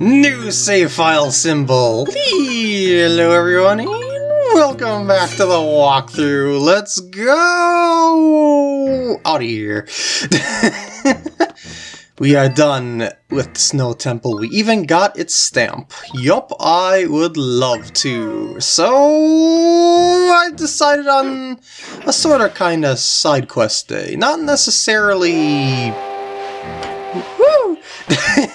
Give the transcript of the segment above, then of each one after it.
New save file symbol. Hello everyone welcome back to the walkthrough. Let's go out of here. we are done with the Snow Temple. We even got its stamp. Yup, I would love to. So I decided on a sort of kind of side quest day. Not necessarily...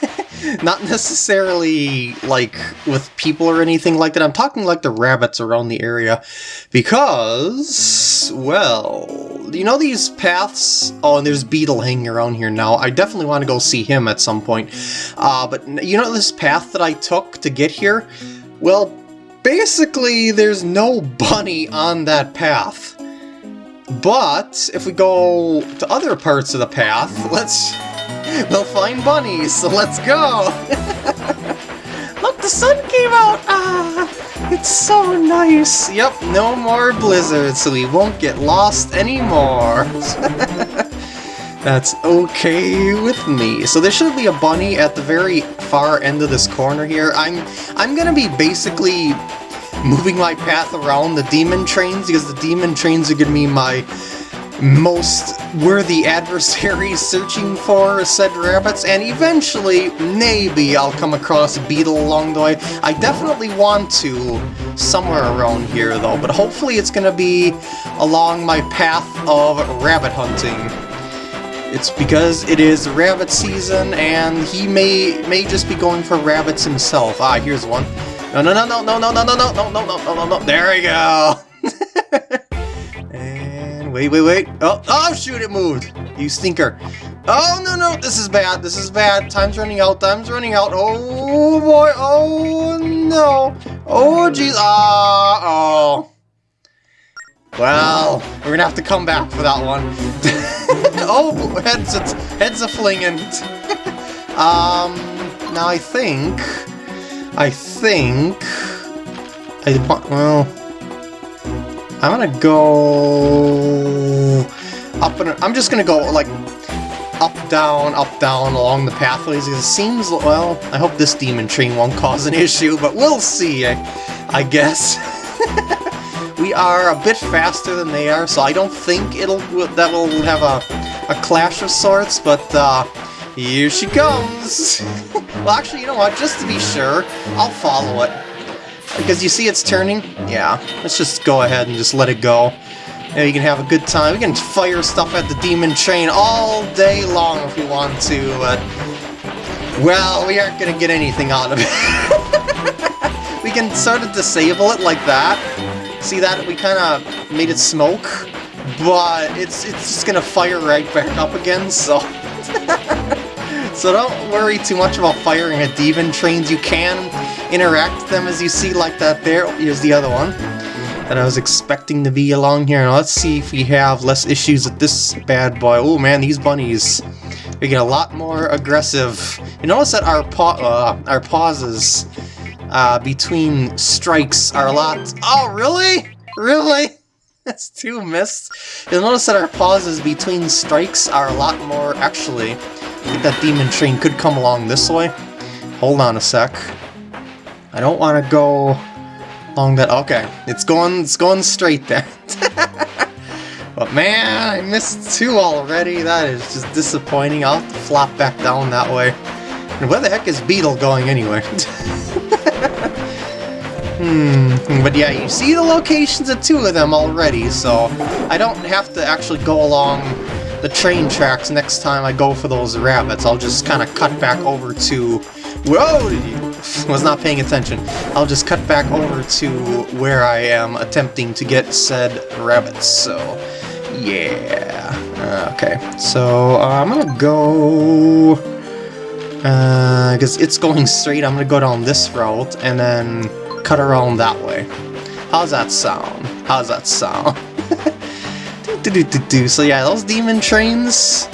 Not necessarily, like, with people or anything like that. I'm talking like the rabbits around the area. Because, well, you know these paths? Oh, and there's Beedle hanging around here now. I definitely want to go see him at some point. Uh, but you know this path that I took to get here? Well, basically, there's no bunny on that path. But, if we go to other parts of the path, let's We'll find bunnies, so let's go! Look, the sun came out! Ah, it's so nice! Yep, no more blizzards, so we won't get lost anymore! That's okay with me. So there should be a bunny at the very far end of this corner here. I'm I'm gonna be basically moving my path around the demon trains because the demon trains are gonna be my most worthy adversaries searching for said rabbits, and eventually, maybe I'll come across a beetle along the way. I definitely want to somewhere around here, though, but hopefully it's going to be along my path of rabbit hunting. It's because it is rabbit season, and he may may just be going for rabbits himself. Ah, here's one. No, no, no, no, no, no, no, no, no, no, no, no, no, no, there we go! Wait, wait, wait. Oh, oh, shoot, it moved. You stinker. Oh, no, no, this is bad. This is bad. Time's running out. Time's running out. Oh, boy. Oh, no. Oh, jeez. Ah, oh. Well, we're gonna have to come back for that one. oh, heads, heads a flinging. um, now I think, I think, I well. I'm gonna go up and I'm just gonna go like up, down, up, down along the pathways. It seems, well, I hope this demon train won't cause an issue, but we'll see, I, I guess. we are a bit faster than they are, so I don't think it'll that will have a, a clash of sorts, but uh, here she comes! well, actually, you know what, just to be sure, I'll follow it. Because you see it's turning? Yeah, let's just go ahead and just let it go. You can have a good time. We can fire stuff at the demon train all day long if we want to, but... Well, we aren't gonna get anything out of it. we can sort of disable it like that. See that? We kind of made it smoke, but it's, it's just gonna fire right back up again, so... so don't worry too much about firing at demon trains. You can interact with them as you see like that there. Oh, here's the other one that I was expecting to be along here. Now let's see if we have less issues with this bad boy. Oh man, these bunnies. We get a lot more aggressive. You notice that our pa uh, our pauses uh, between strikes are a lot... Oh, really? Really? That's two missed. You'll notice that our pauses between strikes are a lot more... Actually, that demon train could come along this way. Hold on a sec. I don't want to go along that... Okay, it's going, it's going straight there. but man, I missed two already. That is just disappointing. I'll have to flop back down that way. And where the heck is Beedle going anyway? hmm, but yeah, you see the locations of two of them already, so I don't have to actually go along the train tracks next time I go for those rabbits. I'll just kind of cut back over to... Whoa! was not paying attention. I'll just cut back over to where I am attempting to get said rabbits, so yeah. Uh, okay, so uh, I'm gonna go... Because uh, it's going straight, I'm gonna go down this route and then cut around that way. How's that sound? How's that sound? do, do, do, do, So yeah, those demon trains,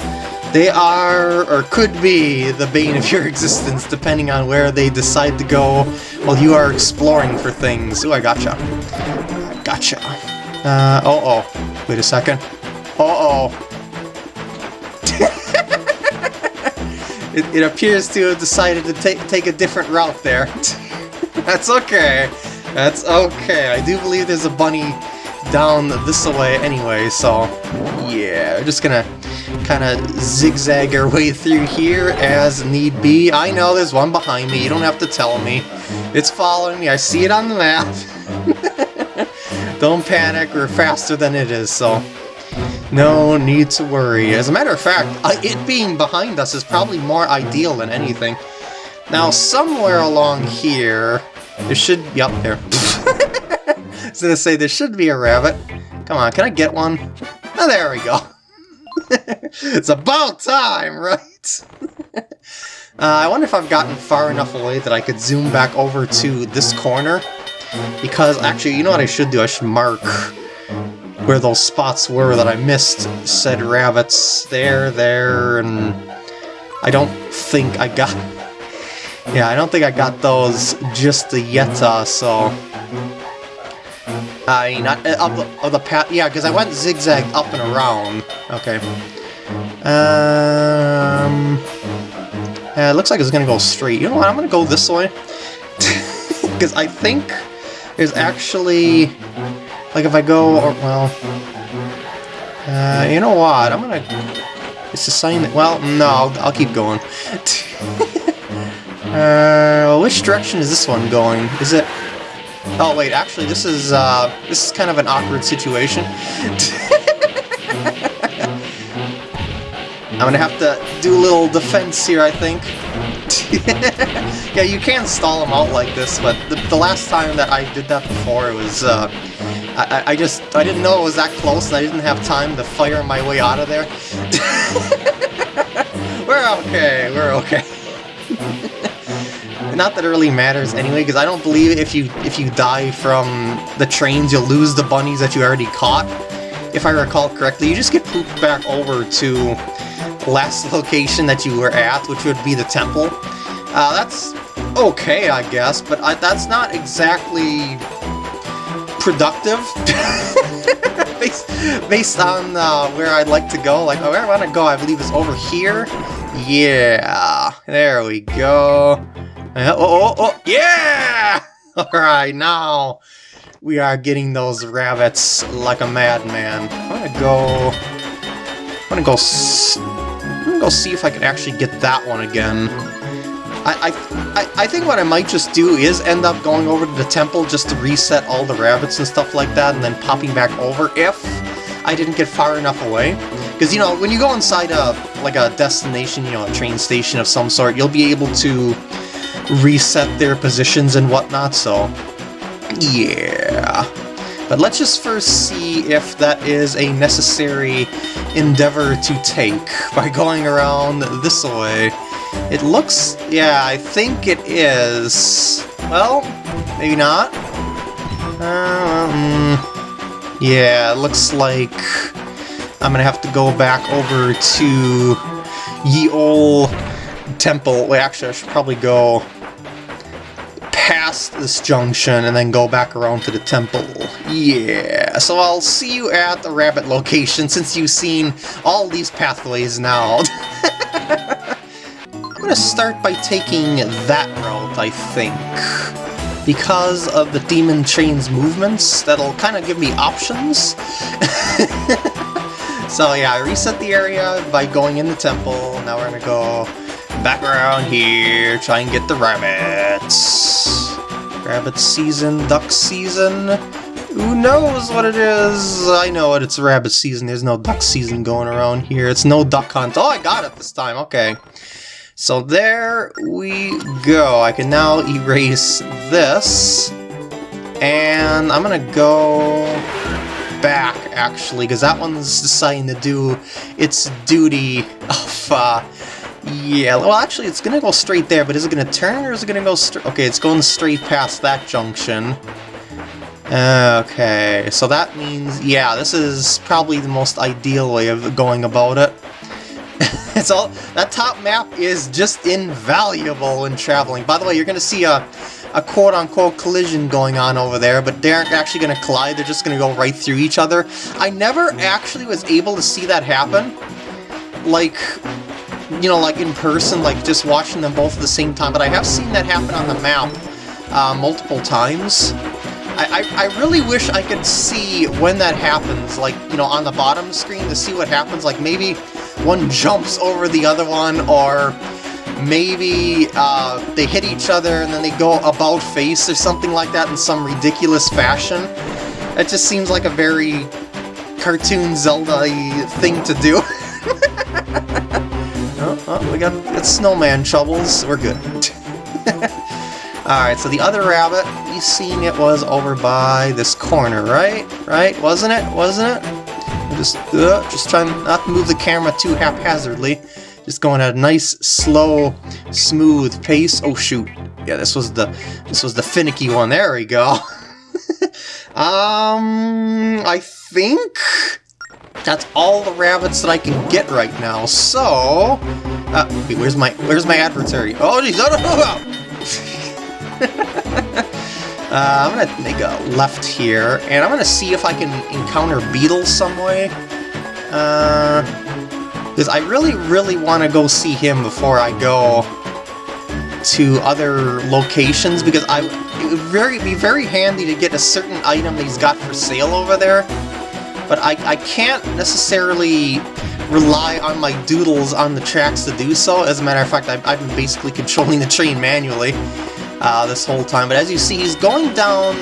they are, or could be, the bane of your existence, depending on where they decide to go while you are exploring for things. Ooh, I gotcha. Gotcha. Uh, oh, oh. Wait a second. Uh oh. it, it appears to have decided to take take a different route there. That's okay. That's okay. I do believe there's a bunny down this way anyway, so yeah, we're just gonna kind of zigzag our way through here as need be. I know there's one behind me, you don't have to tell me. It's following me, I see it on the map. don't panic, we're faster than it is, so no need to worry. As a matter of fact, it being behind us is probably more ideal than anything. Now, somewhere along here, there should be up there. I was gonna say, there should be a rabbit. Come on, can I get one? Oh, there we go. it's about time, right? uh, I wonder if I've gotten far enough away that I could zoom back over to this corner. Because, actually, you know what I should do? I should mark where those spots were that I missed said rabbits. There, there, and... I don't think I got... Yeah, I don't think I got those just yet, uh, so... I mean, not, uh, the, of the path, yeah, because I went zigzag up and around. Okay. Um, it looks like it's to go straight. You know what, I'm to go this way. Because I think there's actually, like if I go, or, well, uh, you know what, I'm to, it's sign that, well, no, I'll, I'll keep going. uh, which direction is this one going? Is it, Oh wait, actually this is uh, this is kind of an awkward situation. I'm gonna have to do a little defense here, I think. yeah, you can stall them out like this, but the, the, last time that I did that before, it was, uh, I, I just, I didn't know it was that close, and I didn't have time to fire my way out of there. we're okay, we're okay. Not that it really matters anyway, because I don't believe if you if you die from the trains, you'll lose the bunnies that you already caught. If I recall correctly, you just get pooped back over to last location that you were at, which would be the temple. Uh, that's okay, I guess, but I, that's not exactly productive. based, based on uh, where I'd like to go. Like, where I want to go, I believe is over here. Yeah, there we go. Uh, oh, oh, oh, yeah! Alright, now we are getting those rabbits like a madman. I'm gonna go... I'm gonna go... I'm gonna go see if I can actually get that one again. I, I, I think what I might just do is end up going over to the temple just to reset all the rabbits and stuff like that, and then popping back over if I didn't get far enough away. Because, you know, when you go inside a, like a destination, you know, a train station of some sort, you'll be able to reset their positions and whatnot, so yeah. But let's just first see if that is a necessary endeavor to take by going around this way. It looks... yeah, I think it is. Well, maybe not. Um, yeah, it looks like I'm gonna have to go back over to Ye Ol Temple. Wait, actually, I should probably go past this junction and then go back around to the temple. Yeah, so I'll see you at the rabbit location since you've seen all these pathways now. I'm gonna start by taking that route, I think. Because of the Demon Train's movements, that'll kind of give me options. so yeah, I reset the area by going in the temple. Now we're gonna go back around here, try and get the rabbits. Rabbit season, duck season. Who knows what it is? I know what it's rabbit season. There's no duck season going around here. It's no duck hunt. Oh, I got it this time. Okay. So there we go. I can now erase this. And I'm to go back, actually, because that one's deciding to do its duty of uh, yeah, well actually it's gonna go straight there, but is it gonna turn or is it gonna go straight? Okay, it's going straight past that junction. Okay, so that means, yeah, this is probably the most ideal way of going about it. it's all That top map is just invaluable in traveling. By the way, you're gonna see a, a quote-unquote collision going on over there, but they aren't actually gonna collide, they're just gonna go right through each other. I never mm-hmm. actually was able to see that happen. Like, you know, like in person, like just watching them both at the same time, but I have seen that happen on the map uh, multiple times. I, I, I really wish I could see when that happens, like, you know, on the bottom screen to see what happens, like maybe one jumps over the other one, or maybe uh, they hit each other and then they go about face or something like that in some ridiculous fashion. It just seems like a very cartoon Zelda thing to do. we got, got snowman shovels. We're good. Alright, so the other rabbit, you seen it was over by this corner, right? Right? Wasn't it? Wasn't it? just, uh, just trying not to move the camera too haphazardly. Just going at a nice, slow, smooth pace. Oh shoot! Yeah, this was the this was the finicky one. There we go. um, I think that's all the rabbits that I can get right now. So, uh, wait, where's my where's my adversary? Oh, jeez, oh, no, no, no. Uh, I'm gonna make a left here, and I'm gonna see if I can encounter beetles some way. Because uh, I really, really want to go see him before I go to other locations, because I it would very be very handy to get a certain item that he's got for sale over there. But I, I can't necessarily rely on my doodles on the tracks to do so. As a matter of fact, I've, I've been basically controlling the train manually uh, this whole time. But as you see, he's going down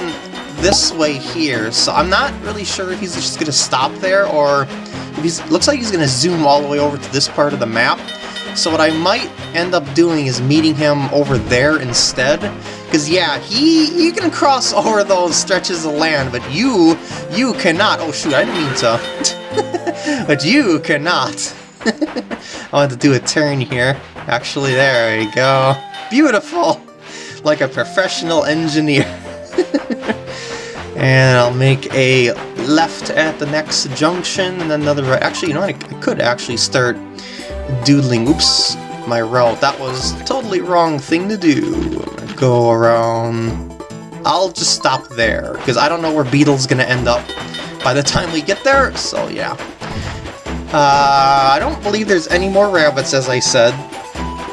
this way here, so I'm not really sure if he's just going to stop there or if he's looks like he's going to zoom all the way over to this part of the map. So what I might end up doing is meeting him over there instead. Because yeah, he he can cross over those stretches of land, but you, you cannot. Oh shoot, I didn't mean to. but you cannot. I want to do a turn here. Actually, there we go. Beautiful like a professional engineer. and I'll make a left at the next junction, and another right. Actually, you know what? I could actually start doodling. Oops, my route. That was totally wrong thing to do. Go around... I'll just stop there, because I don't know where Beedle's gonna end up by the time we get there, so yeah. Uh, I don't believe there's any more rabbits, as I said,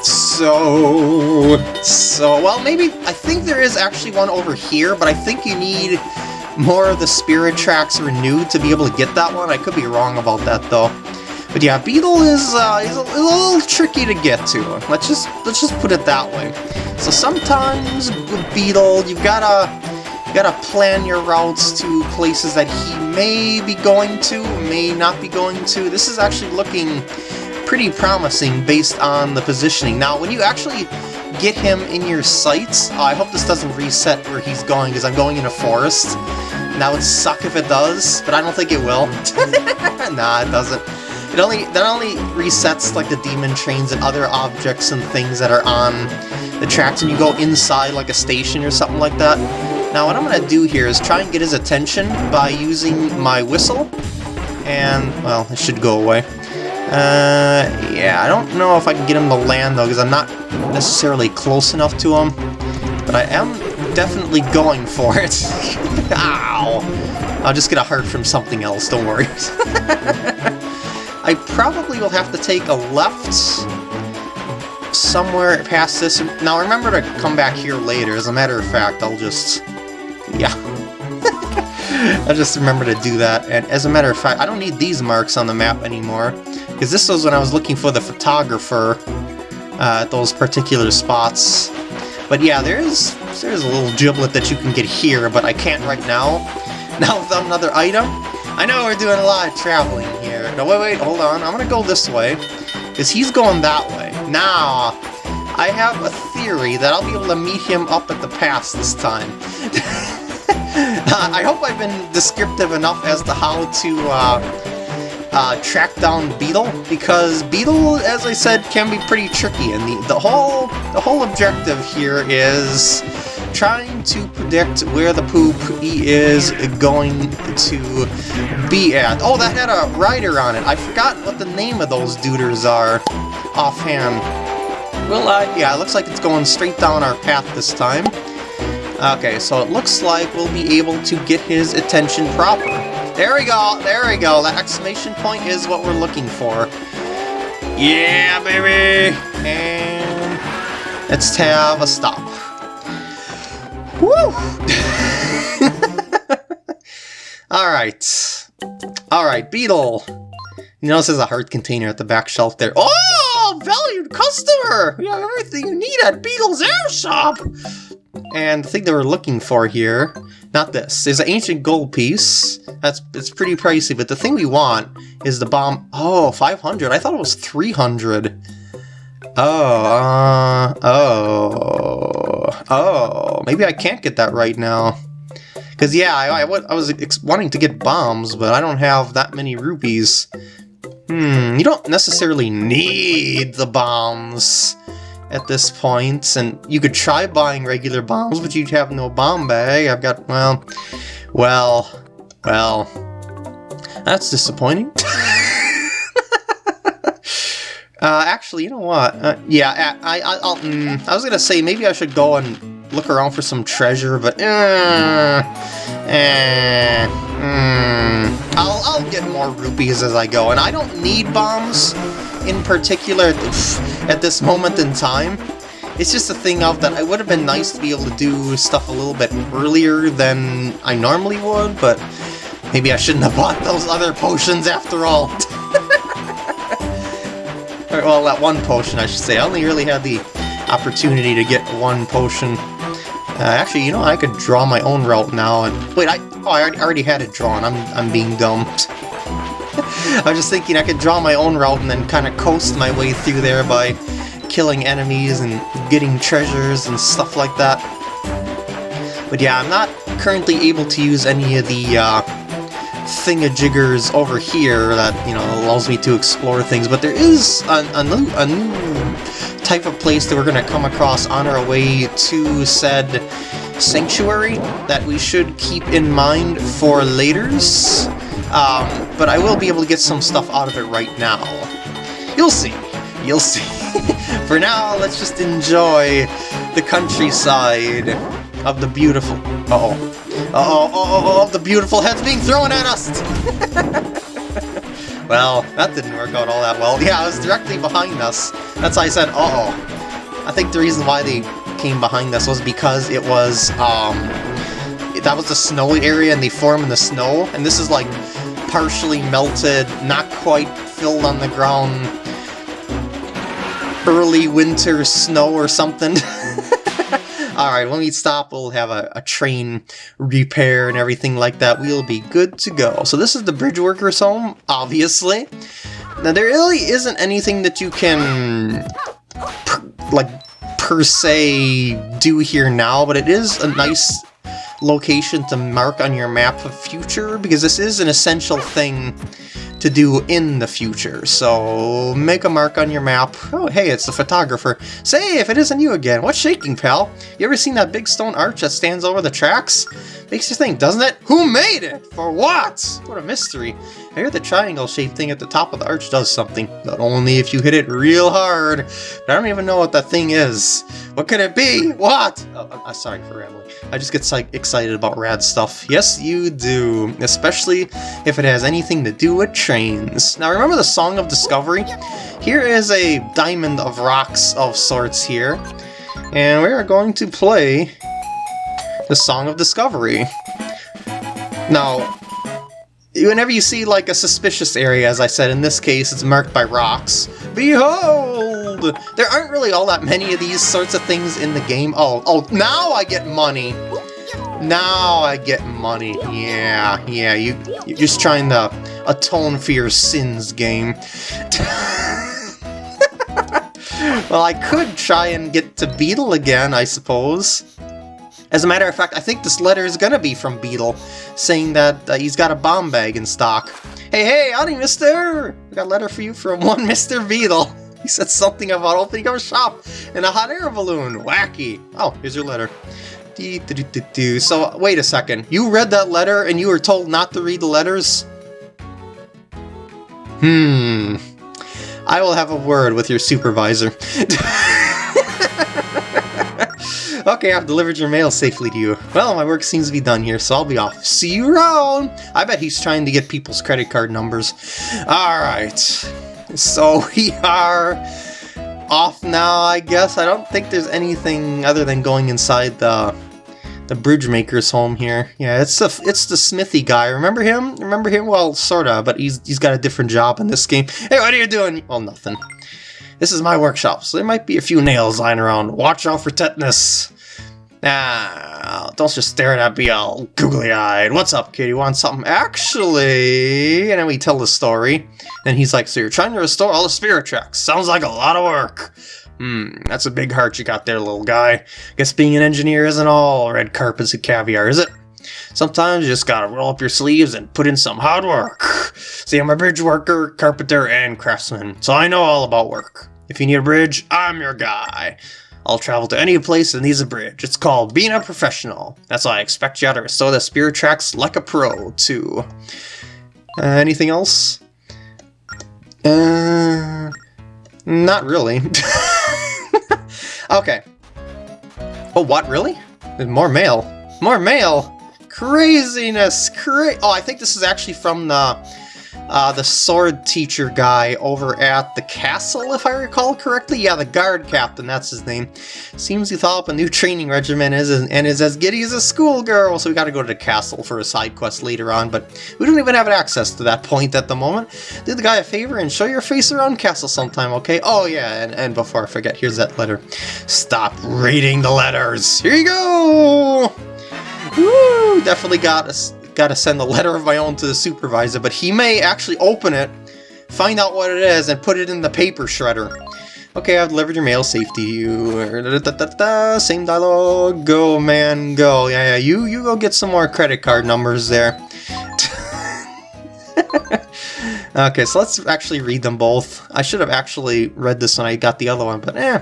so... So, well, maybe... I think there is actually one over here, but I think you need more of the spirit tracks renewed to be able to get that one. I could be wrong about that, though. But yeah, Beedle is, uh, is a, little tricky to get to. Let's just let's just put it that way. So sometimes with Beedle, you've gotta gotta plan your routes to places that he may be going to, may not be going to. This is actually looking pretty promising based on the positioning. Now, when you actually get him in your sights, uh, I hope this doesn't reset where he's going, because I'm going in a forest. That would suck if it does, but I don't think it will. nah, it doesn't. It only that only resets like the demon trains and other objects and things that are on the tracks and you go inside like a station or something like that. Now what I'm going to do here is try and get his attention by using my whistle. And, well, it should go away. Uh, yeah, I don't know if I can get him to land, though, because I'm not necessarily close enough to him. But I am definitely going for it. Ow! I'll just get a heart from something else, don't worry. I probably will have to take a left somewhere past this. Now, remember to come back here later. As a matter of fact, I'll just... Yeah. I'll just remember to do that. And as a matter of fact, I don't need these marks on the map anymore. Because this was when I was looking for the photographer uh, at those particular spots. But yeah, there's there's a little giblet that you can get here, but I can't right now. Now without another item. I know we're doing a lot of traveling here. No, wait, wait, hold on. I'm to go this way. Because he's going that way. Now, I have a theory that I'll be able to meet him up at the pass this time. I hope I've been descriptive enough as to how to uh, uh, track down Beedle, because Beedle, as I said, can be pretty tricky, and the, the whole the whole objective here is trying to predict where the poop he is going to be at. Oh, that had a rider on it. I forgot what the name of those duders are offhand. Well, uh, yeah, it looks like it's going straight down our path this time. Okay, so it looks like we'll be able to get his attention proper. There we go, there we go. That exclamation point is what we're looking for. Yeah, baby! And let's have a stop. Woo! Alright. Alright, Beedle. You notice there's a heart container at the back shelf there. Oh, valued customer! We have everything you need at Beedle's Air Shop! And the thing they we're looking for here, not this, there's an ancient gold piece. That's It's pretty pricey, but the thing we want is the bomb. Oh, 500. I thought it was 300. Oh, uh, oh, oh. Maybe I can't get that right now. Because, yeah, I, I, I was wanting to get bombs, but I don't have that many rupees. Hmm, you don't necessarily need the bombs at this point, and you could try buying regular bombs, but you'd have no bomb bag. I've got, well, well, well, that's disappointing. uh, actually, you know what? Uh, yeah, I, I, mm, I was gonna say maybe I should go and look around for some treasure, but uh, eh, mm, I'll, I'll get more rupees as I go, and I don't need bombs in particular at this moment in time. It's just a thing of that it would have been nice to be able to do stuff a little bit earlier than I normally would, but maybe I shouldn't have bought those other potions after all. well, that one potion, I should say. I only really had the opportunity to get one potion. Uh, actually, you know, I could draw my own route now. And Wait, I, oh, I already had it drawn. I'm, I'm being dumb. I was just thinking I could draw my own route and then kind of coast my way through there by killing enemies and getting treasures and stuff like that. But yeah, I'm not currently able to use any of the uh, thingajiggers over here that, you know, allows me to explore things, but there is a, a, new, a new type of place that we're going to come across on our way to said sanctuary that we should keep in mind for laters. Um, but I will be able to get some stuff out of it right now. You'll see. You'll see. For now, let's just enjoy the countryside of the beautiful... Uh-oh. Uh-oh, uh-oh, uh the beautiful heads being thrown at us! well, that didn't work out all that well. Yeah, it was directly behind us. That's why I said, uh-oh. I think the reason why they came behind us was because it was, um... That was the snowy area and they form in the snow, and this is like partially melted, not quite filled on the ground, early winter snow or something. Alright, when we stop, we'll have a, a, train repair and everything like that. We'll be good to go. So this is the bridge worker's home, obviously. Now, there really isn't anything that you can, per, like, per se do here now, but it is a nice location to mark on your map of future, because this is an essential thing to do in the future. So make a mark on your map. Oh, hey, it's the photographer. Say, if it isn't you again, what's shaking, pal? You ever seen that big stone arch that stands over the tracks? Makes you think, doesn't it? Who made it? For what? What a mystery. I hear the triangle-shaped thing at the top of the arch does something, but only if you hit it real hard. But I don't even know what that thing is. What could it be? What? Oh, I'm uh, sorry for rambling. I just get excited about rad stuff. Yes, you do. Especially if it has anything to do with trains. Now, remember the Song of Discovery? Here is a diamond of rocks of sorts here. And we are going to play the Song of Discovery. Now, whenever you see like a suspicious area, as I said, in this case it's marked by rocks, behold! There aren't really all that many of these sorts of things in the game. Oh, oh, now I get money! Now I get money. Yeah, yeah, you, you're just trying to atone for your sins, game. well, I could try and get to Beedle again, I suppose. As a matter of fact, I think this letter is gonna be from Beedle, saying that uh, he's got a bomb bag in stock. Hey, hey, howdy, mister! We got a letter for you from one Mr. Beedle. He said something about opening up a shop in a hot air balloon. Wacky. Oh, here's your letter. So, wait a second. You read that letter and you were told not to read the letters? Hmm. I will have a word with your supervisor. Okay, I've delivered your mail safely to you. Well, my work seems to be done here, so I'll be off. See you around! I bet he's trying to get people's credit card numbers. Alright. So we are off now, I guess. I don't think there's anything other than going inside the the bridge maker's home here. Yeah, it's the it's the smithy guy. Remember him? Remember him? Well, sorta, but he's he's got a different job in this game. Hey, what are you doing? Well, nothing. This is my workshop, so there might be a few nails lying around. Watch out for tetanus. Ah, don't just stare at me all googly-eyed. What's up, kid? You want something? Actually... And then we tell the story. Then he's like, so you're trying to restore all the spirit tracks. Sounds like a lot of work. Hmm, that's a big heart you got there, little guy. Guess being an engineer isn't all red carpets and caviar, is it? Sometimes you just gotta roll up your sleeves and put in some hard work. See, I'm a bridge worker, carpenter, and craftsman, so I know all about work. If you need a bridge, I'm your guy. I'll travel to any place that needs a bridge. It's called being a professional. That's why I expect you to restore the spirit tracks like a pro, too. Uh, anything else? Uh, not really. okay. Oh, what, really? More mail. More mail! Craziness! Cra- oh, I think this is actually from the uh, the sword teacher guy over at the castle, if I recall correctly. Yeah, the guard captain, that's his name. Seems he thought up a new training regimen is, and is as giddy as a schoolgirl, so we gotta go to the castle for a side quest later on, but we don't even have access to that point at the moment. Do the guy a favor and show your face around castle sometime, okay? Oh yeah, and, and before I forget, here's that letter. Stop reading the letters! Here you go! Woo! Definitely got a got to send a letter of my own to the supervisor, but he may actually open it, find out what it is, and put it in the paper shredder. Okay, I've delivered your mail safe to you. Same dialogue. Go, man, go. Yeah, yeah, you, you go get some more credit card numbers there. Okay, so let's actually read them both. I should have actually read this when I got the other one, but eh.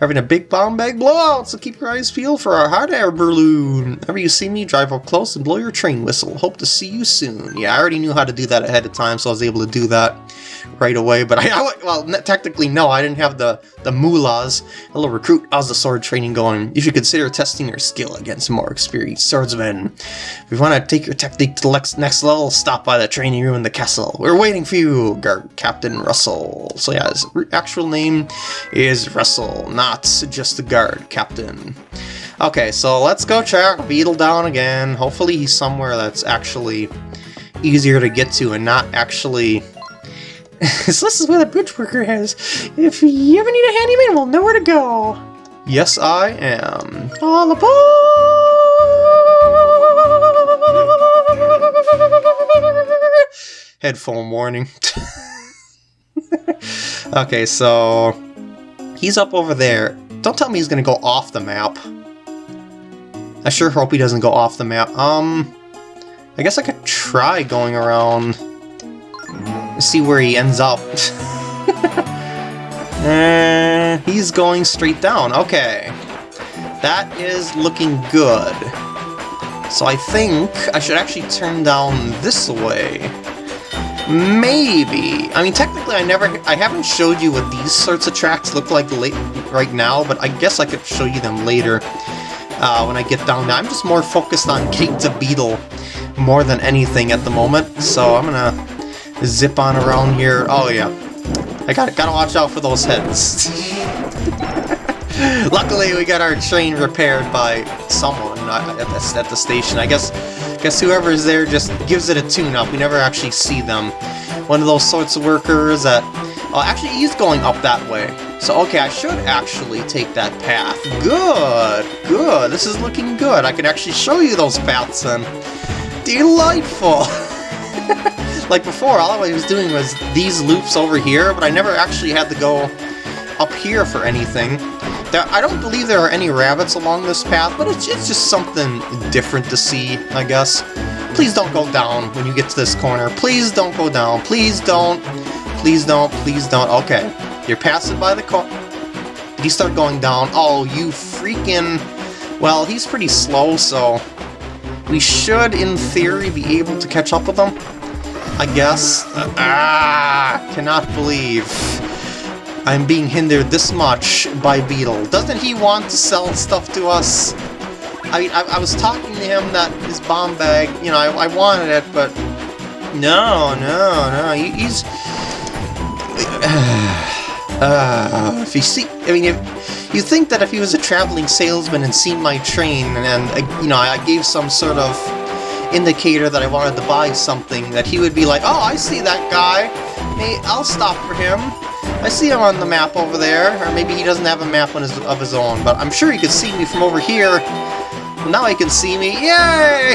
Having a big bomb bag blowout, so keep your eyes peeled for our hot air balloon. Whenever you see me, drive up close and blow your train whistle. Hope to see you soon. Yeah, I already knew how to do that ahead of time, so I was able to do that right away, but I, I well, technically no, I didn't have the, the moolahs. Hello recruit, how's the sword training going? You should consider testing your skill against more experienced swordsmen. If you want to take your technique to the next level, stop by the training room in the castle. We're waiting for you, Guard Captain Russell. So yeah, his actual name is Russell, not just the guard captain. Okay, so let's go track Beedle down again. Hopefully he's somewhere that's actually easier to get to and not actually so this is where the bridge worker is. If you ever need a handyman, we'll know where to go. Yes, I am. All aboard! Headphone warning. okay, so he's up over there. Don't tell me he's gonna go off the map. I sure hope he doesn't go off the map. Um, I guess I could try going around see where he ends up. uh, he's going straight down. Okay. That is looking good. So I think I should actually turn down this way. Maybe. I mean, technically, I never, I haven't showed you what these sorts of tracks look like late, right now, but I guess I could show you them later uh, when I get down there. I'm just more focused on getting to Beedle more than anything at the moment, so I'm gonna zip on around here. Oh yeah, I got gotta watch out for those heads. Luckily, we got our train repaired by someone at the, at the station. I guess guess whoever's there just gives it a tune-up. We never actually see them. One of those sorts of workers that... Oh, actually, he's going up that way. So, okay, I should actually take that path. Good, good. This is looking good. I can actually show you those paths then. Delightful! Like before, all I was doing was these loops over here, but I never actually had to go up here for anything. There, I don't believe there are any rabbits along this path, but it's, it's just something different to see, I guess. Please don't go down when you get to this corner. Please don't go down. Please don't. Please don't. Please don't. Okay. You're passing by the corner. You start going down. Oh, you freaking... Well, he's pretty slow, so... We should, in theory, be able to catch up with him. I guess. ah! Cannot believe I'm being hindered this much by Beedle. Doesn't he want to sell stuff to us? I mean, I, I was talking to him that his bomb bag, you know, I, I wanted it, but no, no, no, he, he's Uh, if you see, I mean, if you think that if he was a traveling salesman and seen my train, and uh, you know, I gave some sort of indicator that I wanted to buy something, that he would be like, "Oh, I see that guy. Hey, I'll stop for him. I see him on the map over there." Or maybe he doesn't have a map on his, of his own, but I'm sure he could see me from over here. Now he can see me. Yay!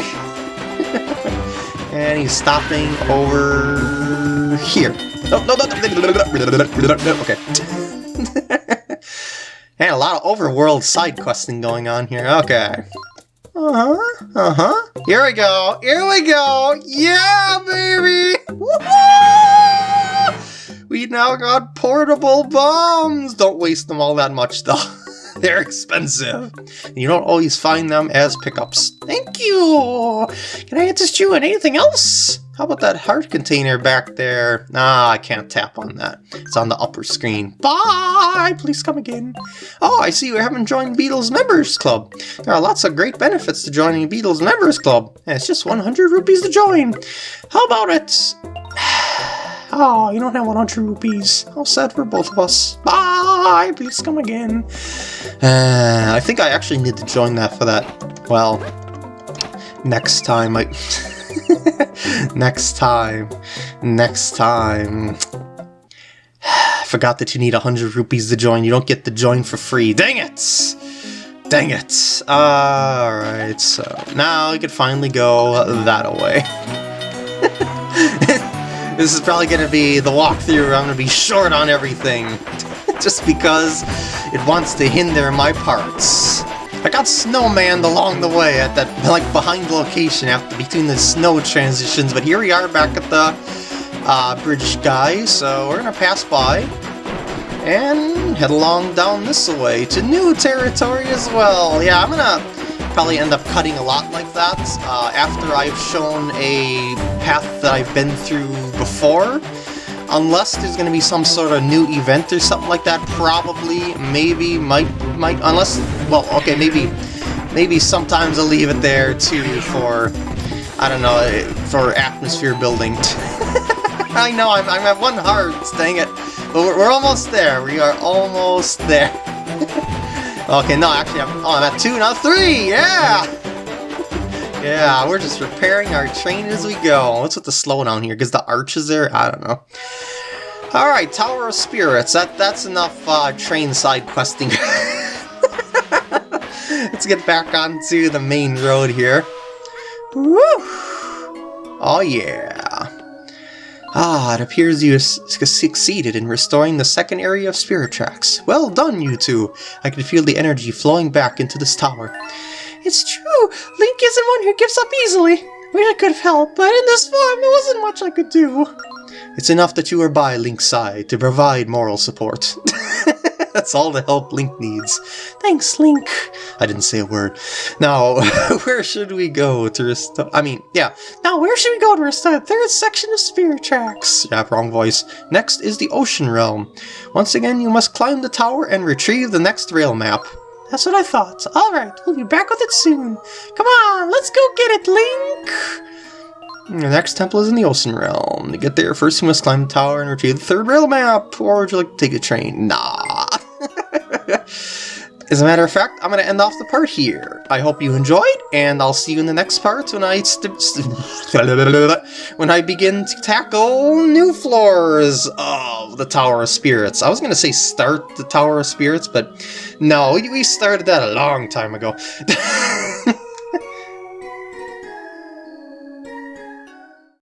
and he's stopping over here. No, no, no, no, okay. and a lot of overworld side questing going on here. Okay. Uh-huh, uh-huh. Here we go, here we go! Yeah, baby! We now got portable bombs! Don't waste them all that much, though. They're expensive. You don't always find them as pickups. Thank you! Can I assist you in anything else? How about that heart container back there? Ah, I can't tap on that. It's on the upper screen. Bye! Please come again. Oh, I see you haven't joined Beedle's Members Club. There are lots of great benefits to joining Beedle's Members Club. And it's just 100 rupees to join. How about it? Oh, you don't have 100 rupees. How sad for both of us. Bye! Please come again. Uh, I think I actually need to join that for that. Well, next time I... next time. Next time. I forgot that you need 100 rupees to join. You don't get to join for free. Dang it! Dang it! Alright, so now we can finally go that away. This is probably going to be the walkthrough I'm going to be short on everything. just because it wants to hinder my parts. I got snowman along the way at that, like, behind location after between the snow transitions, but here we are back at the uh, bridge guy, so we're gonna pass by and head along down this way to new territory as well. Yeah, I'm gonna probably end up cutting a lot like that uh, after I've shown a path that I've been through before. Unless there's going to be some sort of new event or something like that, probably, maybe, might, might, unless, well, okay, maybe, maybe sometimes I'll leave it there too for, I don't know, eh, for atmosphere building. I know, I'm, I'm at one heart, dang it. But we're, we're almost there, we are almost there. Okay, no, actually, I'm, oh, I'm at two, now three! Yeah! Yeah, we're just repairing our train as we go. What's with the slowdown here? Because the arch is there? I don't know. Alright, Tower of Spirits. That That's enough uh, train side questing. Let's get back onto the main road here. Woo! Oh yeah. Ah, it appears you succeeded in restoring the second area of Spirit Tracks. Well done, you two! I can feel the energy flowing back into this tower. It's true! Link isn't one who gives up easily! Wish I could have helped, but in this form, there wasn't much I could do. It's enough that you were by Link's side to provide moral support. That's all the help Link needs. Thanks, Link. I didn't say a word. Now, where should we go to restore... I mean, yeah. Now, where should we go to restore the third section of Spirit Tracks? Yeah, wrong voice. Next is the Ocean Realm. Once again, you must climb the tower and retrieve the next rail map. That's what I thought. Alright, we'll be back with it soon. Come on, let's go get it, Link! The next temple is in the Ocean Realm. To get there, first you must climb the tower and retrieve the third rail map. Or would you like to take a train? Nah. As a matter of fact, I'm going to end off the part here. I hope you enjoyed, and I'll see you in the next part when I when I begin to tackle new floors of the Tower of Spirits. I was going to say start the Tower of Spirits, but no, we started that a long time ago.